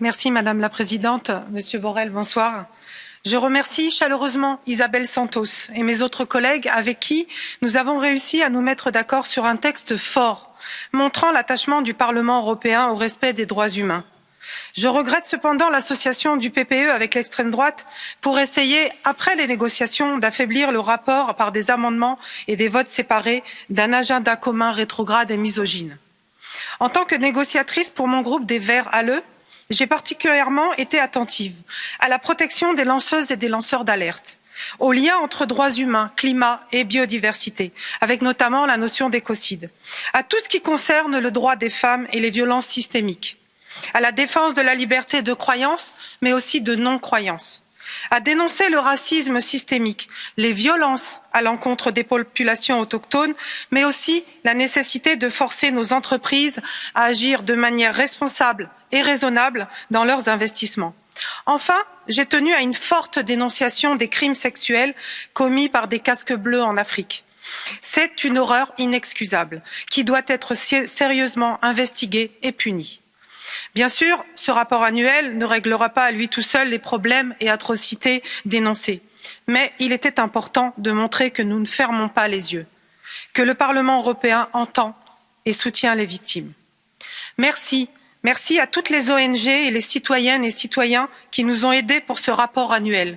Madame la Présidente. Monsieur Borrell, bonsoir. Je remercie chaleureusement Isabelle Santos et mes autres collègues avec qui nous avons réussi à nous mettre d'accord sur un texte fort, montrant l'attachement du Parlement européen au respect des droits humains. Je regrette cependant l'association du PPE avec l'extrême droite pour essayer, après les négociations, d'affaiblir le rapport par des amendements et des votes séparés d'un agenda commun rétrograde et misogyne. En tant que négociatrice pour mon groupe des Verts ALE, j'ai particulièrement été attentive à la protection des lanceuses et des lanceurs d'alerte au lien entre droits humains, climat et biodiversité, avec notamment la notion d'écocide, à tout ce qui concerne le droit des femmes et les violences systémiques, à la défense de la liberté de croyance, mais aussi de non-croyance à dénoncer le racisme systémique, les violences à l'encontre des populations autochtones, mais aussi la nécessité de forcer nos entreprises à agir de manière responsable et raisonnable dans leurs investissements. Enfin, j'ai tenu à une forte dénonciation des crimes sexuels commis par des casques bleus en Afrique. C'est une horreur inexcusable qui doit être sérieusement investiguée et punie. Bien sûr, ce rapport annuel ne réglera pas à lui tout seul les problèmes et atrocités dénoncés, mais il était important de montrer que nous ne fermons pas les yeux, que le Parlement européen entend et soutient les victimes. Merci, merci à toutes les ONG et les citoyennes et citoyens qui nous ont aidés pour ce rapport annuel.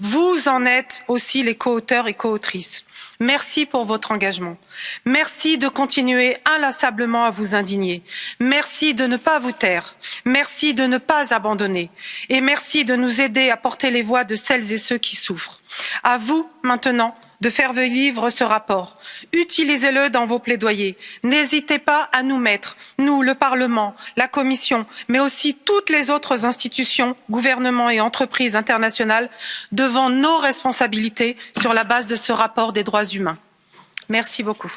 Vous en êtes aussi les coauteurs et coautrices. Merci pour votre engagement. Merci de continuer inlassablement à vous indigner. Merci de ne pas vous taire. Merci de ne pas abandonner. Et merci de nous aider à porter les voix de celles et ceux qui souffrent. À vous, maintenant, de faire vivre ce rapport. Utilisez-le dans vos plaidoyers. N'hésitez pas à nous mettre, nous, le Parlement, la Commission, mais aussi toutes les autres institutions, gouvernements et entreprises internationales, devant nos responsabilités sur la base de ce rapport des droits humains. Merci beaucoup.